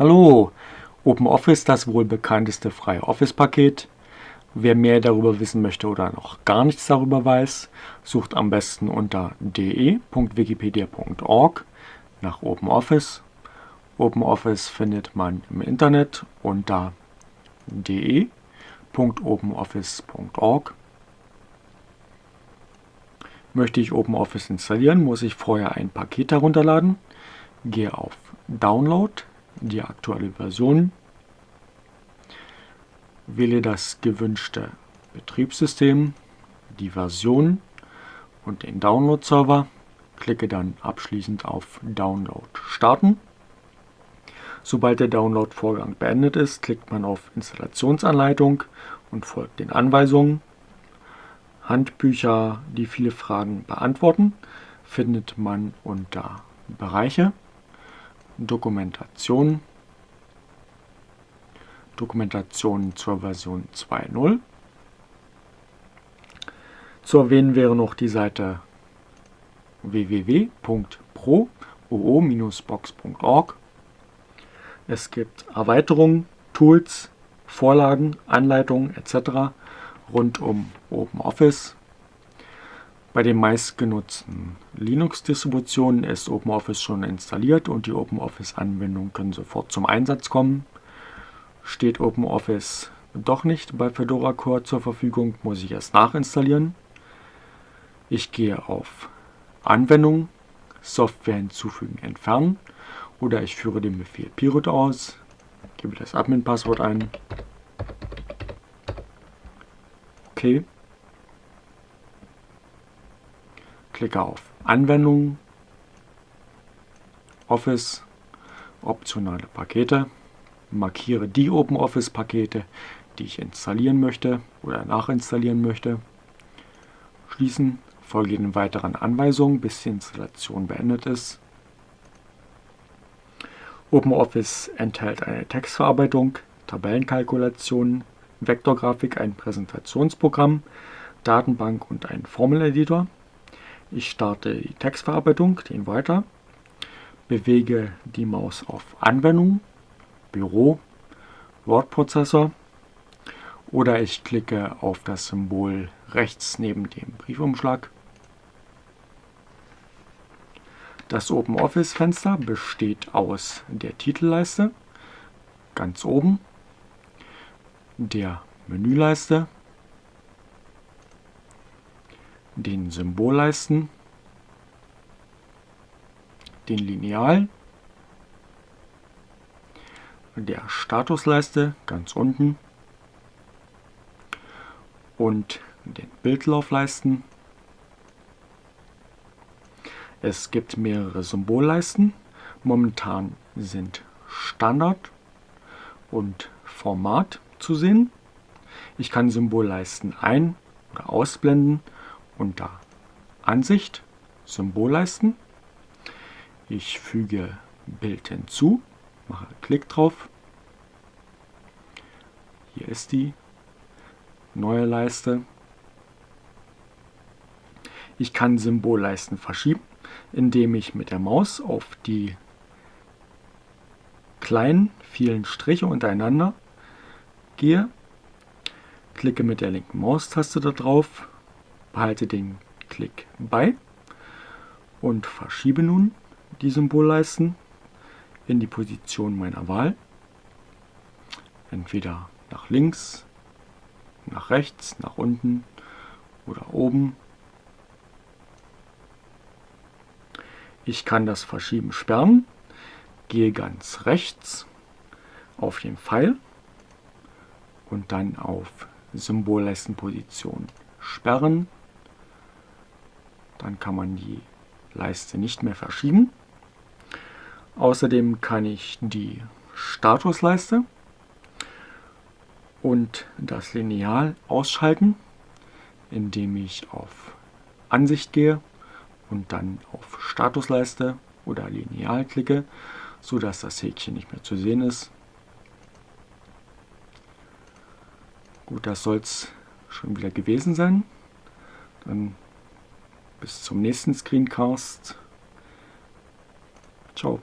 Hallo, OpenOffice, das wohl bekannteste freie Office-Paket. Wer mehr darüber wissen möchte oder noch gar nichts darüber weiß, sucht am besten unter de.wikipedia.org nach OpenOffice. OpenOffice findet man im Internet unter de.openoffice.org. Möchte ich OpenOffice installieren, muss ich vorher ein Paket herunterladen. Gehe auf Download, die aktuelle Version, wähle das gewünschte Betriebssystem, die Version und den Download-Server, klicke dann abschließend auf Download starten. Sobald der Download-Vorgang beendet ist, klickt man auf Installationsanleitung und folgt den Anweisungen. Handbücher, die viele Fragen beantworten, findet man unter Bereiche, Dokumentation, Dokumentation zur Version 2.0. Zu erwähnen wäre noch die Seite www.pro-box.org. Es gibt Erweiterungen, Tools, Vorlagen, Anleitungen etc. rund um OpenOffice. Bei den meistgenutzten Linux-Distributionen ist OpenOffice schon installiert und die OpenOffice-Anwendungen können sofort zum Einsatz kommen. Steht OpenOffice doch nicht bei Fedora Core zur Verfügung, muss ich es nachinstallieren. Ich gehe auf Anwendung, Software hinzufügen, entfernen oder ich führe den Befehl Pirut aus, gebe das Admin-Passwort ein. Okay. Klicke auf Anwendungen, Office, optionale Pakete, markiere die OpenOffice-Pakete, die ich installieren möchte oder nachinstallieren möchte, schließen, folge den weiteren Anweisungen, bis die Installation beendet ist. OpenOffice enthält eine Textverarbeitung, Tabellenkalkulationen, Vektorgrafik, ein Präsentationsprogramm, Datenbank und einen Formeleditor. Ich starte die Textverarbeitung, den weiter, bewege die Maus auf Anwendung, Büro, Wortprozessor. Oder ich klicke auf das Symbol rechts neben dem Briefumschlag. Das OpenOffice-Fenster besteht aus der Titelleiste, ganz oben, der Menüleiste, den Symbolleisten, den Lineal, der Statusleiste ganz unten und den Bildlaufleisten es gibt mehrere Symbolleisten. Momentan sind Standard und Format zu sehen. Ich kann Symbolleisten ein- oder ausblenden unter Ansicht, Symbolleisten. Ich füge Bild hinzu, mache Klick drauf. Hier ist die neue Leiste. Ich kann Symbolleisten verschieben indem ich mit der Maus auf die kleinen, vielen Striche untereinander gehe, klicke mit der linken Maustaste darauf, behalte den Klick bei und verschiebe nun die Symbolleisten in die Position meiner Wahl. Entweder nach links, nach rechts, nach unten oder oben Ich kann das Verschieben sperren, gehe ganz rechts auf den Pfeil und dann auf Symbolleistenposition sperren. Dann kann man die Leiste nicht mehr verschieben. Außerdem kann ich die Statusleiste und das Lineal ausschalten, indem ich auf Ansicht gehe und dann auf Statusleiste oder Lineal klicke, sodass das Häkchen nicht mehr zu sehen ist. Gut, das soll es schon wieder gewesen sein. Dann bis zum nächsten Screencast. Ciao.